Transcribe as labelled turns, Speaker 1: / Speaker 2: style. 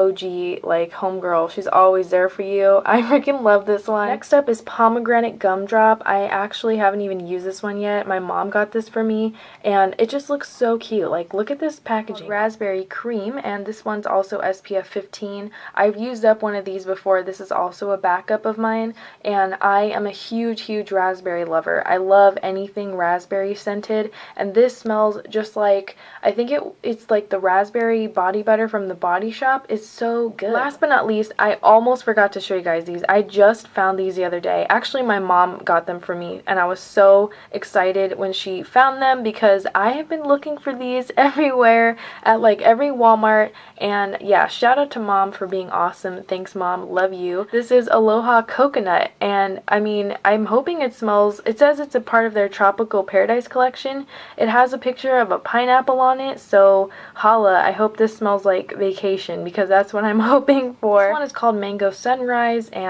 Speaker 1: OG like homegirl. She's always there for you. I freaking love this one. Next up is pomegranate gumdrop. I actually haven't even used this one yet. My mom got this for me and it just looks so cute. Like look at this packaging. Raspberry cream and this one's also SPF 15. I've used up one of these before. This is also a backup of mine and I am a huge huge raspberry lover. I love anything raspberry scented and this smells just like I think it it's like the raspberry body butter from the body shop. It's so good. Last but not least, I almost forgot to show you guys these. I just found these the other day. Actually, my mom got them for me, and I was so excited when she found them because I have been looking for these everywhere at like every Walmart, and yeah, shout out to mom for being awesome. Thanks, mom. Love you. This is Aloha Coconut, and I mean, I'm hoping it smells, it says it's a part of their Tropical Paradise collection. It has a picture of a pineapple on it, so holla, I hope this smells like vacation because that's what I'm hoping for. This one is called Mango Sunrise and